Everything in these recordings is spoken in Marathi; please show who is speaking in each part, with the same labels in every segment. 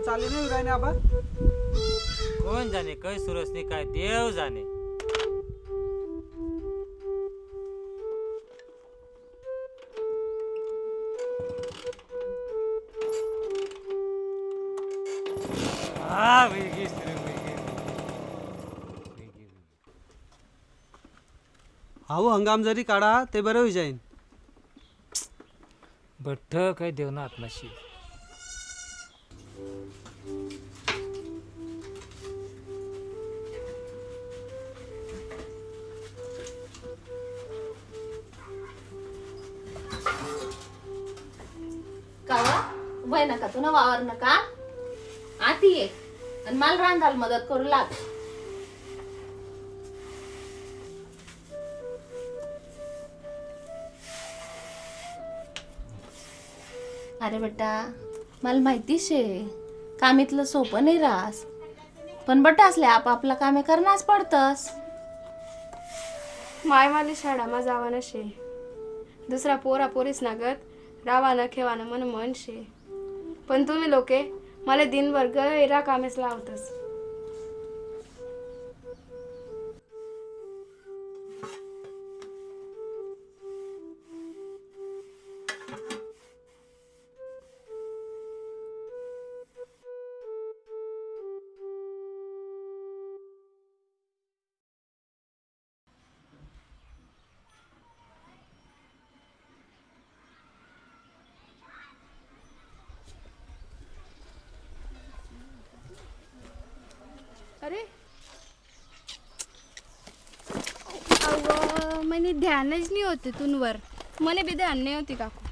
Speaker 1: अजून चालली नाही राहिने आबा.
Speaker 2: कोण जाणे? काय सुरसनी काय देव जाणे? वेगळी सुरू, वेगळी.
Speaker 1: अहो हंगाम जरी काढा ते बरं होई जाईन.
Speaker 2: बठ्ठ काय देव ना
Speaker 3: वय नका तू ना वावर नका आती ये आणि मला रांधाल मदत करू लाग। अरे बेटा मला माहिती शे कामीतलं सोपं नाही रास पण बट असले आपापला कामे करणारच पडतस.
Speaker 4: माय माली शाळामा जावा नशे दुसरा पोरा पोरीस नागत रावानं खेवानं मन मन शे पण तुम्ही लोके मला दिनभर गैरा कामेस लावतस. अरे. अगं म्हणे ध्यानच नाही होते तुनवर मला बी ध्यान नाही होती काकू.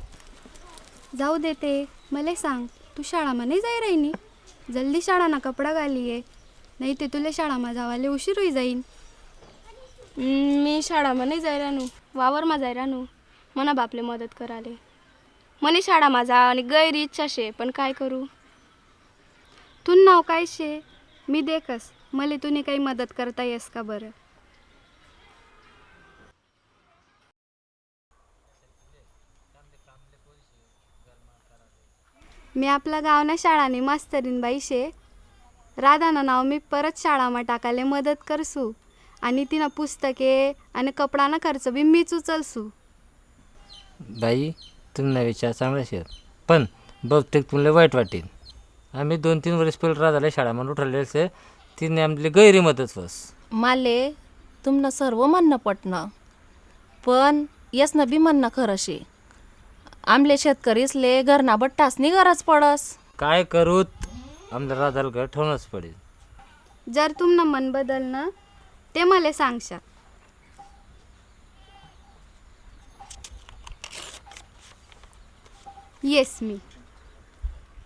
Speaker 4: जाऊ देते मला सांग तू शाळामा नाही जाय राहिनी जल्दी शाळाना कपडा घालीये नाही ते तुला शाळामा जावाले उशीर होई जाईन. मी शाळामा नाही जाय रानू वावरमा जाय रानू. मना बापले मदत कराले. मने शाळा माझा आणि गैर इच्छा शे पण काय करू? तू नाव काय शे मी देखस. मले तुने काही मदत करता येस का बरं? मी आपला गावना शाळाने मास्तरीन बाई शे. राधाना नाव मी परत शाळामा टाकाले मदत करसू. आणि तिनं पुस्तके आणि कपडाना खर्च बी मीच उचलसू.
Speaker 2: बाई तुम्ही विचार चांगला शेत पण बहुतेक तुला वाईट वाटेल. आम्ही दोन तीन वर्ष पहिले राजाला शाळामध्ये म्हणून ठरलेलं तिने आमली गैरी मदत बस
Speaker 3: माले तुमनं सर्व म्हणणं पटणं. पण येस न बी म्हणणं खरं शे आमले शेतकरीसले घरना बट्टासनी गरज पडस.
Speaker 2: काय करूत? आमच्या राजाला घर ठेवणंच पडेल.
Speaker 4: जर तुमनं मन बदलणं ते मला सांगशा. येस मी.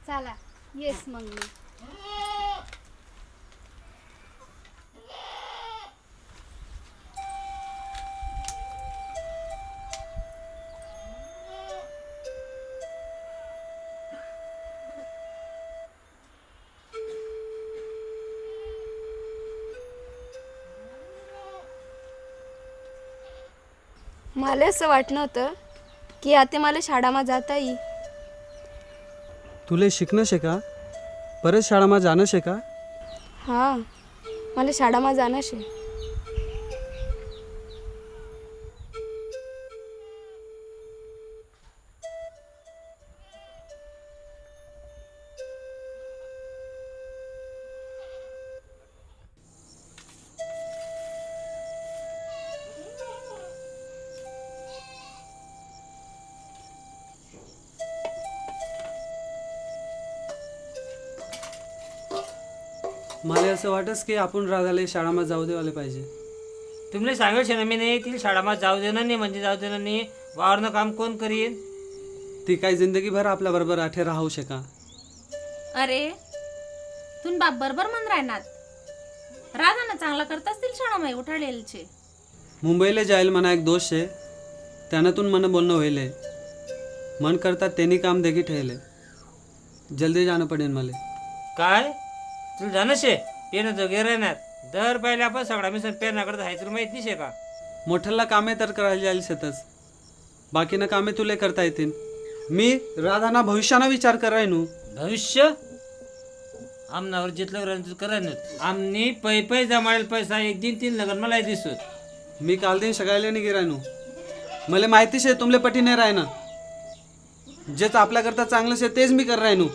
Speaker 4: चला येस मग मी. मला असं वाटणं होतं की आता मला शाळामा जाता येईल.
Speaker 1: तुले शिकणं शे का? परत शाळामा जाणं शे का?
Speaker 4: हां मला शाळामा जाणं शे.
Speaker 1: असं वाटस की आपण राधाला शाळामा जाऊ देवाले पाहिजे.
Speaker 2: तुम्हाला सांगेल शे ना मी नाही तिला शाळाમાં जाऊ देणार नाही म्हणजे जाऊ देणार नाही. वावरनं काम कोण करीन?
Speaker 1: ती काय जिंदगीभर आपल्या बरोबर आठे राहू शका.
Speaker 3: अरे तुन बाप बरोबर म्हण राहणार. राधा ना चांगला करत असतील शाळा माई उठाडेलचे
Speaker 1: मुंबईला जाईल म्हणा एक दोष शे. त्यानातून मन बोलणं होईल मन करतात त्यांनी काम देखी ठेवले जल्दी जाणं पडेल मला.
Speaker 2: काय? तुला जाणं शे? पेनं जोगे राहणार. दर पहिले आपण सगळा मिसळ पेनाकडे जायचं माहीत नाही शे का?
Speaker 1: मोठ्याला कामे तर करायला जाईल शेतच बाकीनं कामे तुले करता येतील. मी राधाना भविष्यानं विचार कराय नू
Speaker 2: भविष्य? आमनावर जितलं राहिलं करा आमनी पै पै जमाडेल पैसा एक दिन तीन लगन मला दिसत.
Speaker 5: मी काल दिन सगळ्याला नाही गिरायनो. मला माहितीच आहे तुमले पटी नाही राहणं जेच आपल्याकरता चांगलं शे तेच मी कर राहिनो.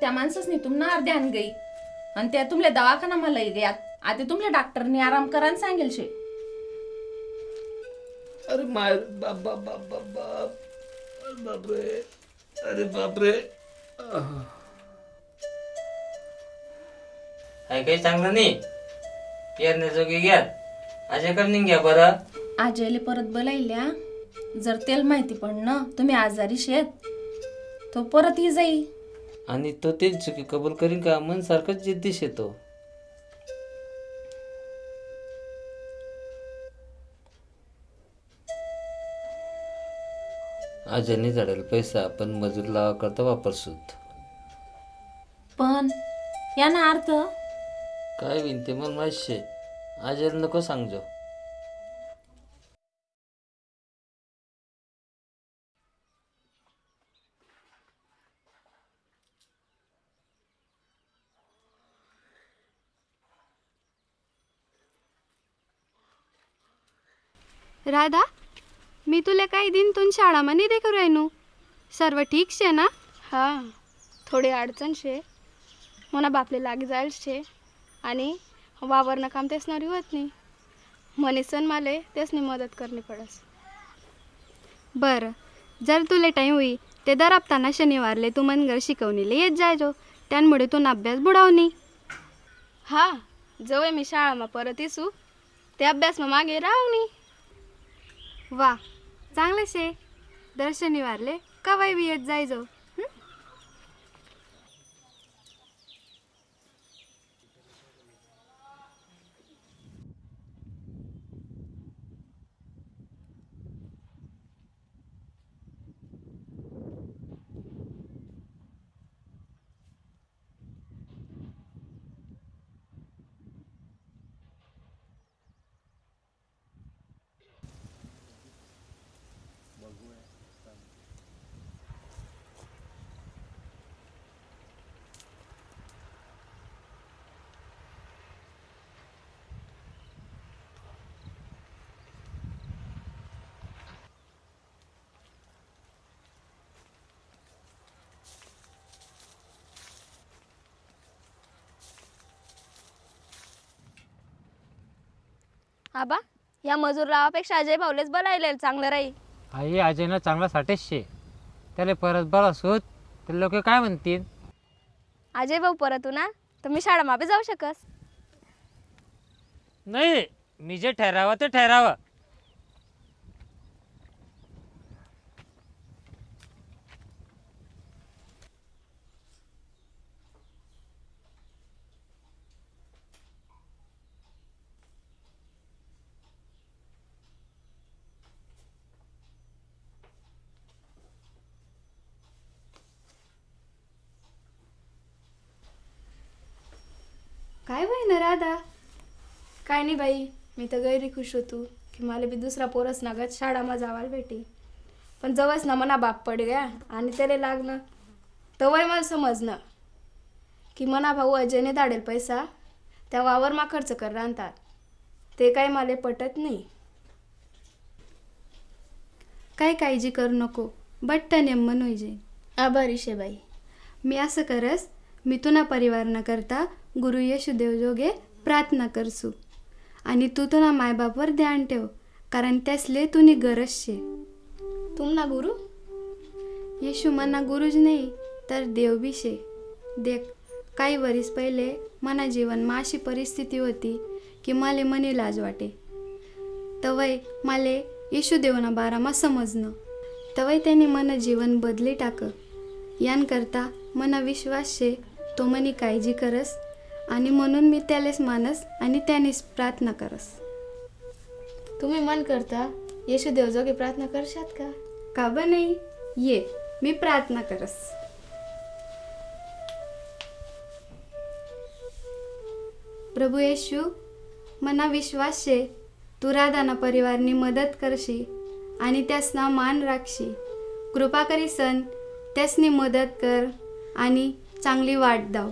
Speaker 3: त्या माणसासनी तुम्हाला अर्ध्या आण गई. आणि त्या तुमले दवाखाना मला गयात. आता तुमल्या डॉक्टरनी आराम करा आणि सांगेल शे.
Speaker 2: अरे माय बाप बाप बाप बाप बाप. अरे बापरे. अरे बापरे. आहे. काही चांगलं नाही. पेरण्याजोगी घ्या अजयकडून घ्या बरं
Speaker 3: आजयले परत बोलायल्या. जर तेल माहिती पडणं तुम्ही आजारी शेत. तो परत ही जाई.
Speaker 2: आणि तो ते चुकी कबूल करीन का मन सारखंच जिद्दीश येतो. आजनी झाडेल पैसा आपण मजूर लावा करता वापरसूत.
Speaker 3: पण याना अर्थ?
Speaker 2: काय विनते मला माहिती शे? आजल नको सांगजो.
Speaker 4: राधा मी तुला काही दिन तुन शाळामध्ये देखू राहिनू. सर्व ठीक शे ना? हां थोडी अडचण शे. म्हणा बापले लागी जाईल शे. आणि वावरनं काम तेसणारी होत नाही. सण माले तेसनी मदत करणी पडस. बरं जर तुला टाईम होई ते दर हप्ताना शनिवारले तू मनगर शिकवणीले येत जायजो. त्यामुळे तू अभ्यास बुडावनी. हा जवळ मी शाळामा परत येसू. ते अभ्यास मग मागे राहू वा चांगलं शे दर शनिवारले कवाय बी येत जायजो
Speaker 6: आबा या मजूर लावापेक्षा अजय भाऊलेच बोलायला चांगलं राहील.
Speaker 2: आई अजयनं चांगला साठेच शे. त्याला परत बरा शोध तर लोक काय म्हणतील?
Speaker 6: अजय भाऊ परत ना तर मी शाळा मापे जाऊ शकस.
Speaker 2: नाही मी जे ठरावं ते ठरावं
Speaker 4: काय बाई ना राधा. काय नाही बाई मी तर गैरी खुश होतो की मला बी दुसरा पोरस नागत शाळामा जावायला भेटी. पण जवळच ना मना बाप पड गया आणि त्याला लागणं. तवय मला समजणं की मना भाऊ अजयने धाडेल पैसा त्या वावर मा खर्च कर राहतात ते काय मला पटत नाही. काय काळजी करू नको बट्ट नेमन होईजे आभारी शे बाई. मी असं करस मी तुना परिवार करता गुरु येशुदेव जोगे प्रार्थना करसू. आणि तू तुना मायबापवर ध्यान ठेव कारण त्यासले तुनी गरज शे. तुम ना गुरु? येशू मना गुरुज नाही तर देव बी शे. देख काही वरीस पहिले मना जीवनमा अशी परिस्थिती होती की माले मनी लाज वाटे. तवय माले येशुदेवना बारामा समजणं तवय त्यांनी मन जीवन बदली टाक. यानकरता मना विश्वास शे तो मनी काळजी करस आणि म्हणून मी त्यालेच मानस आणि त्यानेच प्रार्थना करस. तुम्ही मन करता येशू देवजोगे प्रार्थना करशात का? का ब नाही? ये मी प्रार्थना करस. प्रभू येशू मना विश्वास शे तू राधाना परिवारनी मदत करशी आणि त्यासना मान राखशी. कृपा करी सन त्यासनी मदत कर आणि चांगली वाट दाव.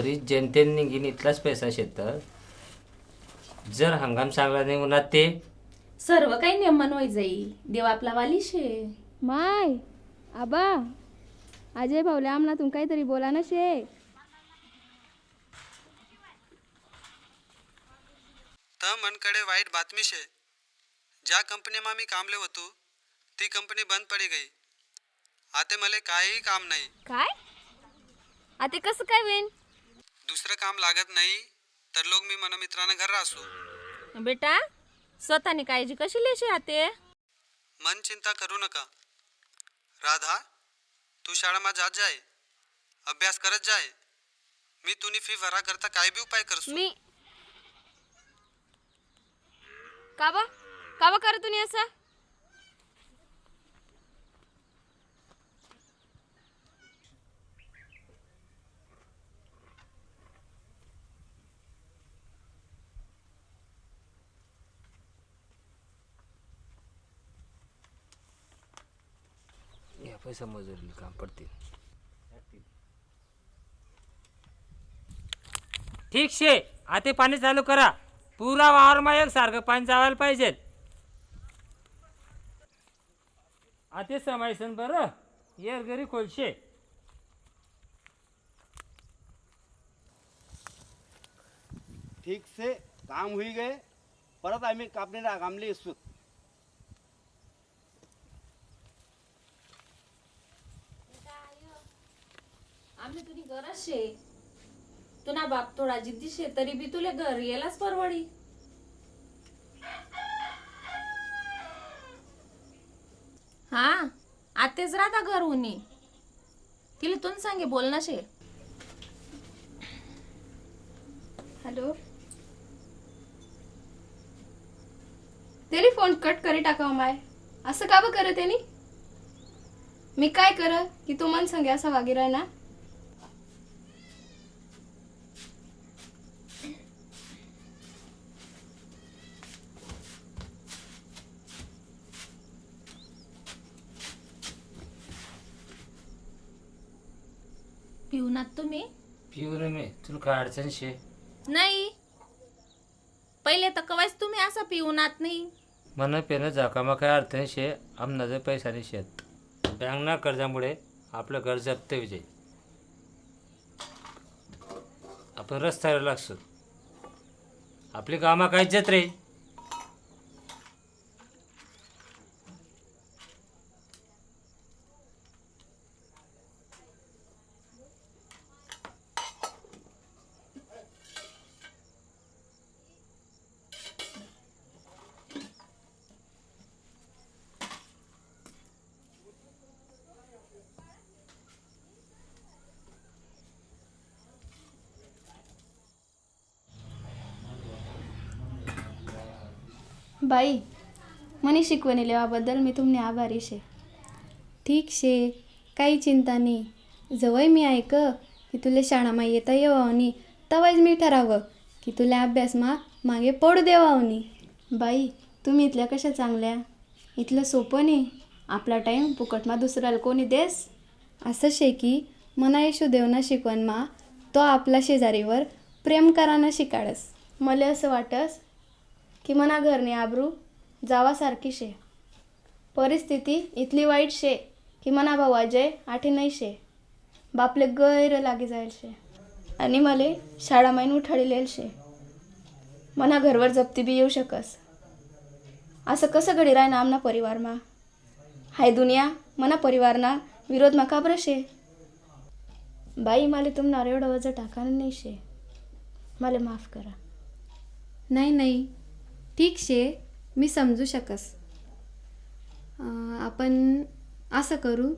Speaker 2: वरील जनतेने निघीन इथलाच पैसा शेतं जर हंगाम चांगला नाही उन्हात ते?
Speaker 3: सर्व काही नेमन होई जाई. देव आपला वाली शे
Speaker 4: माय आबा अजय भाऊले आमना तुम काहीतरी बोला ना शे.
Speaker 5: तर मनकडे वाईट बातमी शे. ज्या कंपनीमा मी कामले होतो ती कंपनी बंद पडी गई. आता मला काहीही काम नाही.
Speaker 6: काय? आता कसं काय होईन?
Speaker 5: दुसरं काम लागत नाही तर लोक मी मन मित्रानं घर असू.
Speaker 3: बेटा स्वतःने काळजी कशी लेशी आते
Speaker 5: मन चिंता करू नका. राधा तू शाळामा जात जाय. अभ्यास करत जाय. मी तुनी फी भरा करता काय बी उपाय करसू.
Speaker 6: मी काबा काबा कर तुम्ही असं?
Speaker 2: पैसा मजुरी काम पडतील. ठीक शे आता पाणी चालू करा. पुरा वावरमा एक सारखं पाणी जावायला पाहिजे. आता समायसन बरं. येर घरी खोलशे
Speaker 7: ठीक से काम हुई गए परत आम्ही कापणीला कामले असू
Speaker 3: शे तुना बाप थोडा जिद्दी शे तरी बी तुले घर यायलाच परवडी. हा आतेच राहता घर उनी तिला तुन सांगे बोलना शे
Speaker 4: हॅलो? त्याने फोन कट करी टाकाव माय. असं का बं करत मी काय कर की तू मन सांगे असा वागी राय ना
Speaker 3: पिऊनात तुम्ही
Speaker 2: पिऊन मी तुला काय अडचण शे
Speaker 3: नाही. पहिले तर कवायच तुम्ही असं पिऊनात नाही.
Speaker 2: मन पेनं झाकामा काय अडचण शे आमनाचं पैसाने शेत. बँक ना कर्जामुळे आपलं घर जप्त विजय आपण रस्त्यावर लागतो आपली कामा काय जत रे
Speaker 4: बाई मनी शिकवणी लेवाबद्दल मी तुमने आभारी शे. ठीक शे काही चिंता नाही जवळ मी ऐक की तुला शाळामा येता येवावनी तवाच मी ठरावं की तुला अभ्यासमा मागे पडू देवावनी. बाई तुम्ही इथल्या कशा चांगल्या? इथलं सोपं नाही आपला टाईम फुकटमा दुसऱ्याला कोणी देस? असं शे की मना येशू देवना शिकवणमा तो आपला शेजारीवर प्रेम कराना शिकाडस. मला असं वाटस की मना घरनी आबरू जावासारखी शे. परिस्थिती इतली वाईट शे की मना भाऊ अजय आठी नाही शे. बापले गैर लागी जायल शे. आणि मले शाळा माईन उठाडिलेल शे. मना घरवर जप्ती बी येऊ शकस. असं कसं घडी राय ना आमना परिवारमा? हाय दुनिया मना परिवारना विरोधमा का बरं शे? बाई माले तुमनार एवढं वजन टाकानं नाही शे. मला माफ करा. नाही नाही. ठीक शे मी समजू शकस. आपण असं करू.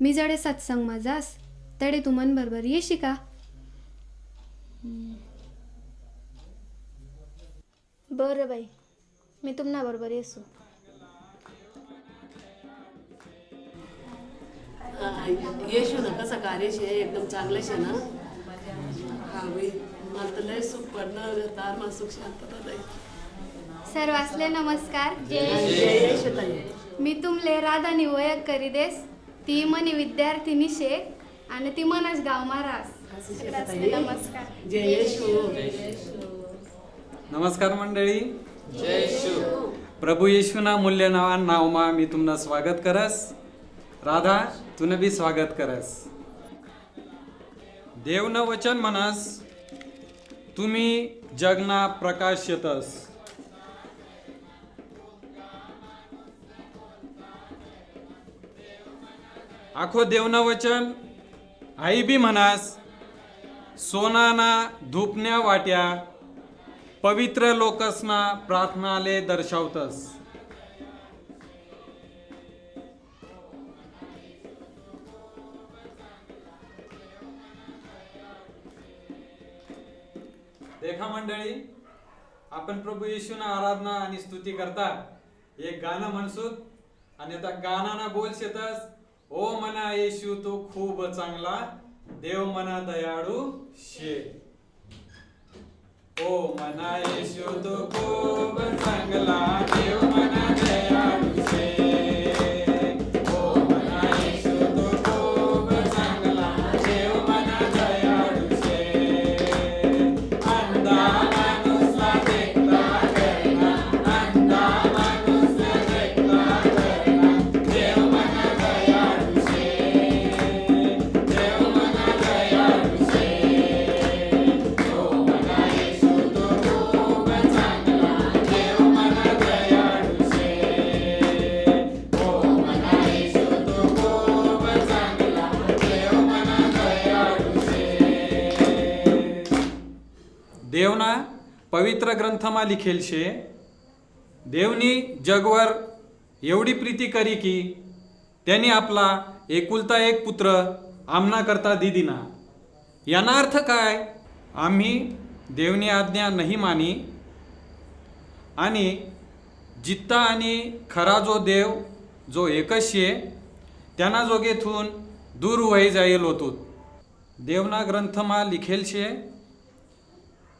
Speaker 4: मी जडे सत्संग माझास तडे तू मन बरोबर येशी का बरं बाई मी तुमना बरोबर येसू.
Speaker 8: येशू ना कसं कार्य शे एकदम चांगलं शे ना? हा बाई मला तर लय सुख पडणं तार मला सुख शांतता
Speaker 4: सर्वासले नमस्कार. मी तुमले राधानी ओळख करी देस ती मनी विद्यार्थिनी शे आणि ती मनच गाव महाराज नमस्कार.
Speaker 5: नमस्कार मंडळी. प्रभू येशूना मूल्य नावा नावमा मी तुमनं स्वागत करस. राधा तुनं बी स्वागत करस. देवनं वचन म्हणस तुम्ही जगना प्रकाश येतस आखो देवन वचन आई बी म्हणास सोनाना धूपण्या वाट्या पवित्र लोकसना प्रार्थनाले दर्शवतस. देखा मंडळी आपण प्रभू येशूना आराधना आणि स्तुती करता. एक गाणं म्हणसूत आणि त्या गाणाना बोल शेतस. ओ मना येशू तो खूप चांगला. देव मना दयाळू शे. ओ मना येशू तो खूप चांगला. देव मना दयाळू पवित्र ग्रंथमा लिखेल शे देवनी जगवर एवढी प्रीती करी की त्यांनी आपला एकुलता एक पुत्र आमना करता दिदिना याना अर्थ काय? आम्ही देवनी आज्ञा नाही मानी आणि जित्ता आणि खरा जो देव जो एकच शे त्यांना जोगेथून दूर वही जाईल होतो देवना ग्रंथमा लिखेल शे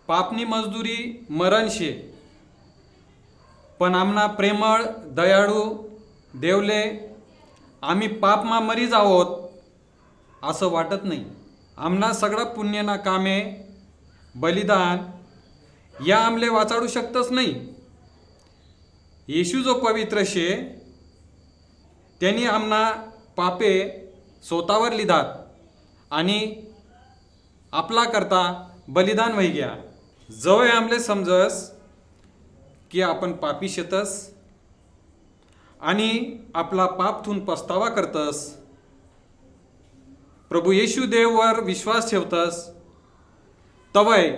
Speaker 5: पापनी मजदुरी मरण शे पण आमना प्रेमळ दयाळू देवले आम्ही पापमा मरी आहोत असं वाटत नाही. आमना सगळं पुण्यना कामे बलिदान या आमले वाचाडू शकतच नाही. येशू जो पवित्र शे त्यांनी आमना पापे स्वतःवर लिधात आणि आपला करता बलिदान वही गया. जवळ आमले समजस की आपण पापी शेतस आणि आपला पाप थून पस्तावा करतस. प्रभू येशू देववर विश्वास ठेवतस. तवय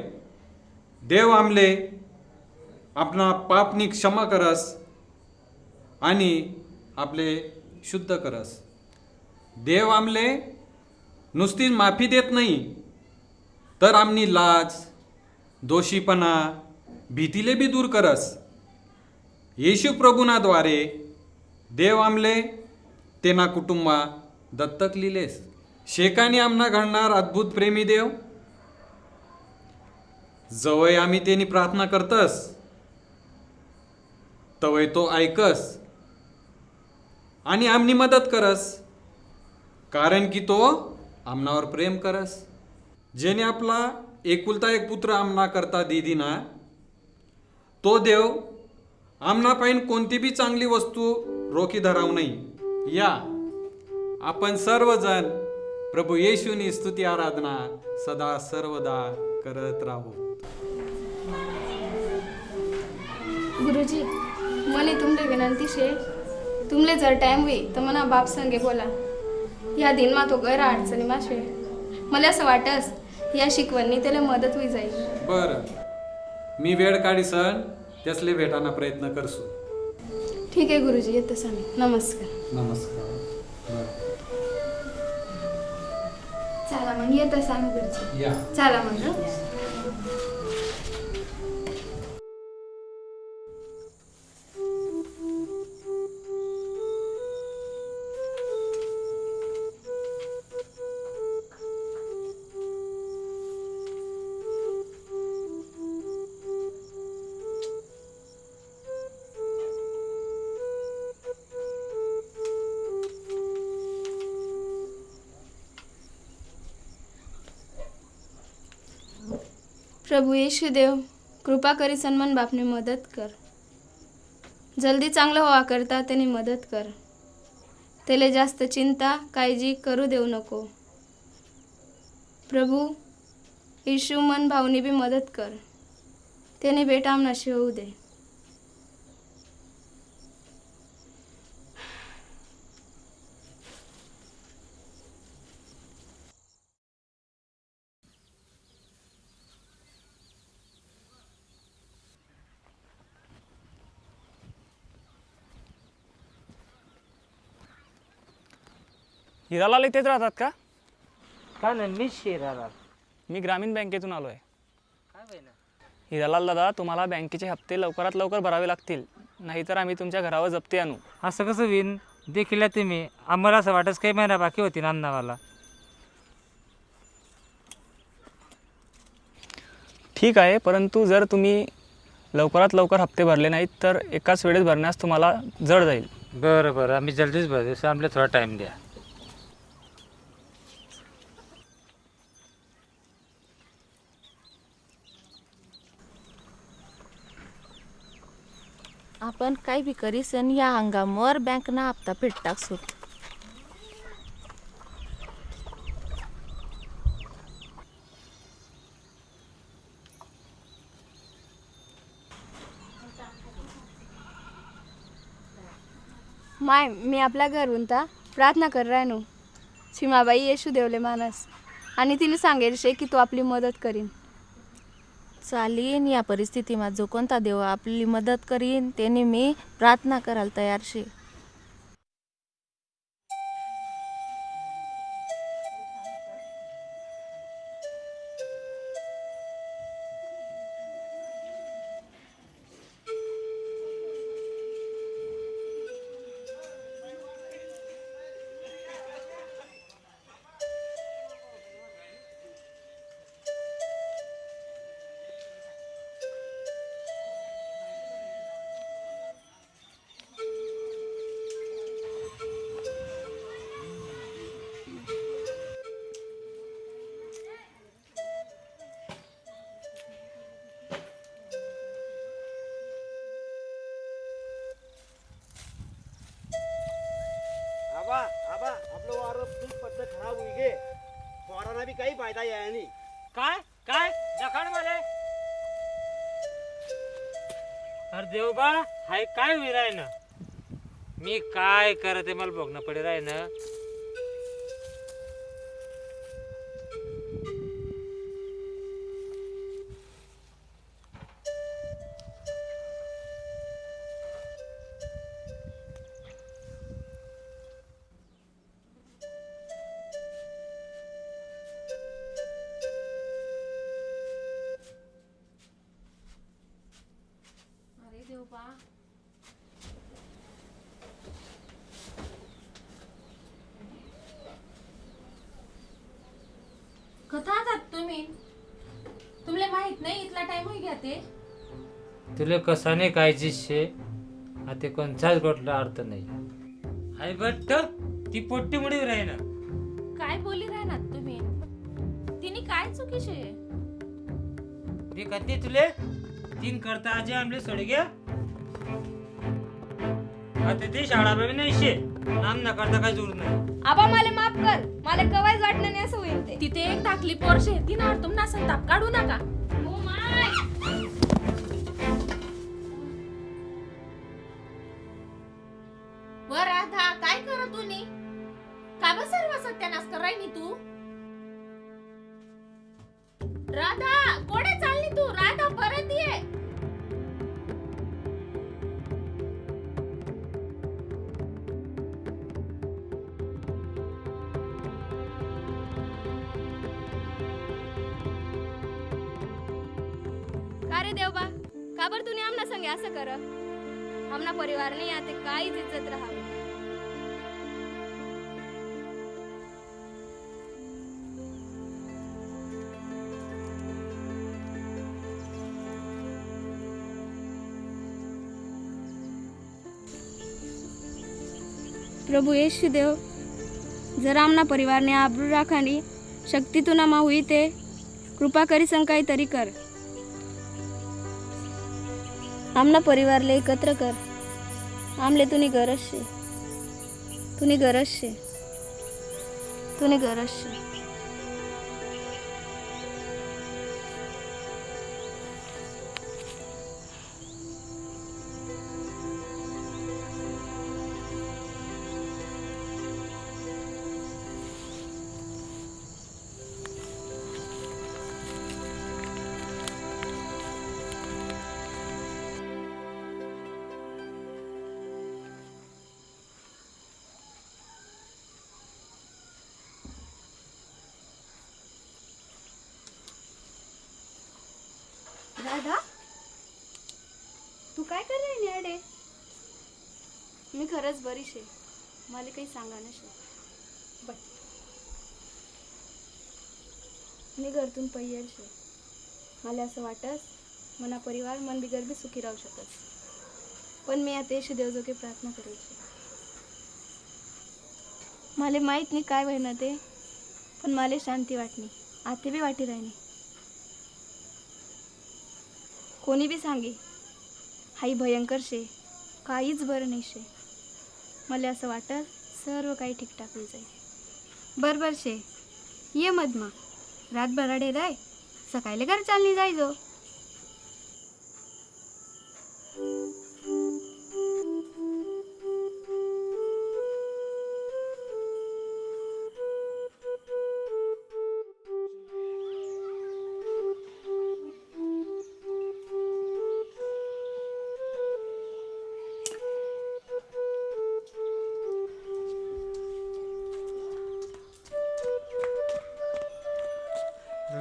Speaker 5: देव आमले आपणा पापनी क्षमा करस आणि आपले शुद्ध करस. देव आमले नुसतीच माफी देत नाही तर आमनी लाज दोषीपणा भीतीले बी दूर करस. येशू प्रभुनाद्वारे देव आमले तेना कुटुंबा दत्तक लिलेस शेकाने आमना घडणार अद्भुत प्रेमी देव. जवळ आम्ही तेनी प्रार्थना करतस. तवय तो ऐकस. आणि आमनी मदत करस. कारण की तो आमनावर प्रेम करस. जेने आपला एकुलता एक पुत्र आमना करता दिदिना. तो देव आमनापाईन कोणती बी चांगली वस्तू रोखी धराव नाही या. आपण सर्वजण प्रभू येशूनी स्तुती आराधना सदा सर्वदा करत राहू.
Speaker 6: गुरुजी मने तुमले विनंती शे. तुमले जर टाइम होई तर मना बाप संगे बोला. या दिन मा तो गैर अडचणी माशे मला असं वाटस या शिकवणी त्याला मदत होई जाईल.
Speaker 5: बर. मी वेळ काढी सण. त्यासले भेटाना प्रयत्न करसू.
Speaker 6: ठीक आहे गुरुजी येतं सांग नमस्कार.
Speaker 5: नमस्कार.
Speaker 6: चला मग येतं सांग गुरुजी.
Speaker 5: या.
Speaker 6: चला मग हं. प्रभू येशू देव कृपा करी सन्मान बापने मदत कर. जल्दी चांगलं व्हावा करता त्याने मदत कर. त्याला जास्त चिंता काळजी करू देऊ नको. प्रभू येशू मन भावनी बी मदत कर. त्याने बेटा आमनाशी होऊ दे.
Speaker 9: हिरालाल इथेच राहतात का?
Speaker 2: काय नाही मी शिराला
Speaker 9: मी ग्रामीण बँकेतून आलो आहे
Speaker 2: काय बहिणा
Speaker 9: हिरालाल दादा तुम्हाला बँकेचे हप्ते लवकरात लवकर भरावे लागतील. नाहीतर आम्ही तुमच्या घरावर जप्ती आणू.
Speaker 2: असं कसं होईन? देखील तुम्ही. आम्हाला असं वाटत काही महिना बाकी होती ना अन्नावाला
Speaker 9: ठीक आहे परंतु जर तुम्ही लवकरात लवकर हप्ते भरले नाहीत तर एकाच वेळेस भरण्यास तुम्हाला जड जाईल.
Speaker 2: बरं बरं. आम्ही जल्दीच भरतो. आम्हाला थोडा टाईम द्या.
Speaker 3: आपण काही बी करीसन या हंगामावर बँकना हप्ता फेड सूट
Speaker 6: माय मी आपल्या घरून ता प्रार्थना कर राहनो सीमाबाई येशू देवले मानस. आणि तिला सांगेल शे की तू आपली मदत करीन.
Speaker 3: चालीन या परिस्थितीमा जो कोणता देव आपली मदत करीन त्याने मी प्रार्थना करायला तयार शे.
Speaker 7: फायदा यायनी
Speaker 2: काय? काय? दखाड मला अरे देवबा हाय काय होई राय ना मी काय करत आहे मला बघणं पडे राय ना तुला कसाने कायची शे? आता कोणताच गोटला अर्थ नाही. हाय बट्ट ती पोट्टी मुडी राही ना.
Speaker 3: काय बोली राहणार तुम्ही? तिने काय चुकीचे
Speaker 2: ती कधी तुले? तीन करता आजे आमले सोड घ्या. आता ती शाळा बाबी नाही शे. नाम न करता काय जोर नाही.
Speaker 6: आबा मला माफ कर. मला कवायच वाटलं नाही असं होईल ते.
Speaker 3: तिथे एक धाकली पोरशे तिनावर तुमना संताप काढू नका.
Speaker 6: પ્રભુ યેશુ દેવ જરા આમના પરિવારને આબરૂ રાખવાની શક્તિ તુનામાં હુઈ તે કૃપા કરી શંકાય તરી કર આમના પરિવારને એકત્ર કર આમલે તુની ગરજ છે તુની ગરજ છે તુની ગરજ છે राधा? तू काय कर रही अडे मी खरंच बरी शे मला काही सांगा ना शे बट मी घरतून पैयर शे. मला असं वाटस मना परिवार मन बिगर बी सुखी राहू शकस. पण मी आता येशू देवजोगे प्रार्थना करायची मला माहीत नाही काय होईना ते पण मला शांती वाटणी. आते बी वाटी राहिनी कोणी बी सांगे हाई भयंकर शे काहीच बरं नाही शे. मला असं वाटत सर्व काही ठीकठाक होईल जाईल. बरं शे ये मधमा. रातभर रडे राय सकाळी घर चालनी जायचो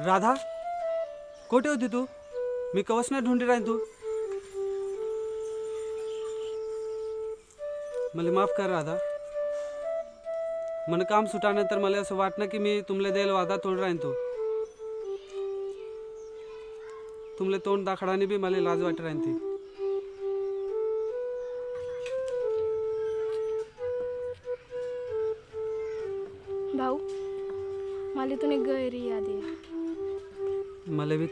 Speaker 7: राधा कोठे होती तू? मी कवच नाही ढूंढी राहीन तू. मला माफ कर राधा. मन काम सुटानंतर मला असं वाटणं की मी तुमले देईल वादा तोंड राहीन तू. तुमले तोंड दाखडाने बी मला लाज वाट राहीन ती.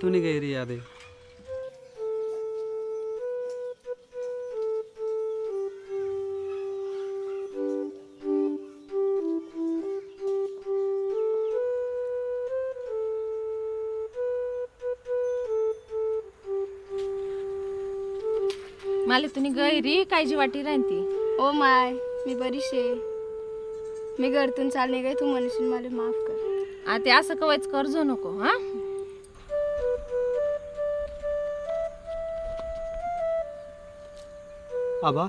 Speaker 6: तूने
Speaker 7: गई रही यादें
Speaker 3: मला तुम्ही गैरी काळजी वाटी राहीन ती
Speaker 6: ओ माय मी बरीशे मी घरतून चालणे गई तू म्हणशील मला माफ कर.
Speaker 3: आता असं कवायच कर्ज नको हा?
Speaker 1: आबा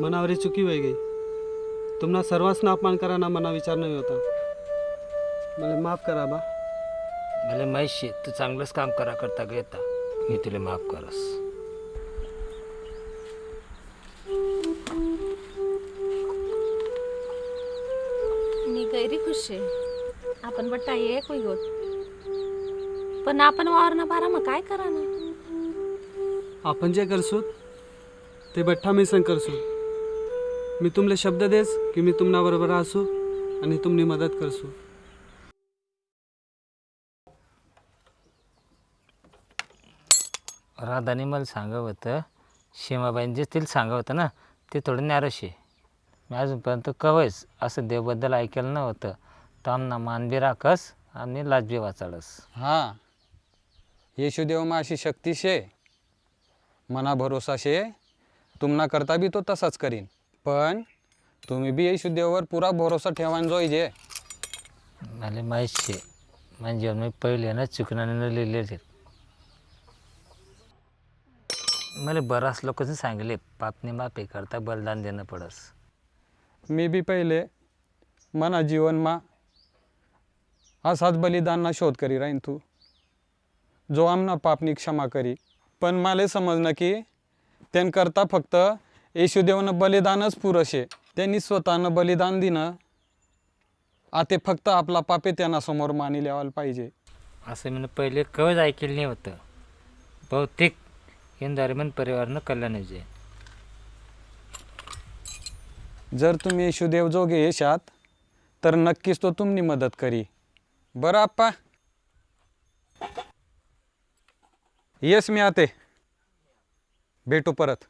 Speaker 1: मनावरी चुकी होई गई. तुम्हाला सर्वांसना अपमान कराना मना विचार नाही होता. मला माफ करा आबा.
Speaker 2: मला माहीत शे तू चांगलंच काम करा करता घेता मी तुला माफ करस.
Speaker 3: मी गैरी खुश आहे आपण बट्टा एक होई होत. पण आपण वावरना बारा मग काय करा ना
Speaker 1: आपण जे करसू ते बठ्ठा मी संग करसू मी तुमले शब्द देस की मी तुमना बरोबर असू आणि तुमनी मदत करसू.
Speaker 2: राधाने मला सांगत होतं शेमाबाईन जे तिला सांगत होतं ना ते थोडं नॅरश आहे. मी अजूनपर्यंत कवयच असं देवबद्दल ऐकलं नव्हतं. तामना मान बी राखस आणि लाज बी वाचाडस.
Speaker 5: हा. येशुदेवमा अशी शक्ती शे मना भरोसा शे तुमना करता बी तो तसाच करीन. पण तुम्ही बी येशुदेववर पुरा भरोसा ठेवान जोईजे
Speaker 2: मला माहीत शे. जीवन मी पहिले ना चुकण्याने लिहिले आहेत मला बराच लोकांनी सांगितले पापने माफी करता बलिदान देणं पडस.
Speaker 5: मी बी पहिले मना जीवनमा असाच बलिदानना शोध करी राहीन तू. जो आमना पापनी क्षमा करी. पण मला समजणं की त्यांकरता फक्त येशुदेवनं बलिदानच पुरशे. त्यांनी स्वतःनं बलिदान दिनं. आते फक्त आपला पापे त्यांना समोर मानी लिहायला पाहिजे.
Speaker 2: असं मी पहिले कवच ऐकलं नाही होतं. बहुतेक हिंदारीमन परिवारनं कल्याण जे.
Speaker 5: जर तुम्ही येशुदेव जोगे येशात तर नक्कीच तो तुमनी मदत करी. बरं आप्पा? येस मी आते. भेटू परत.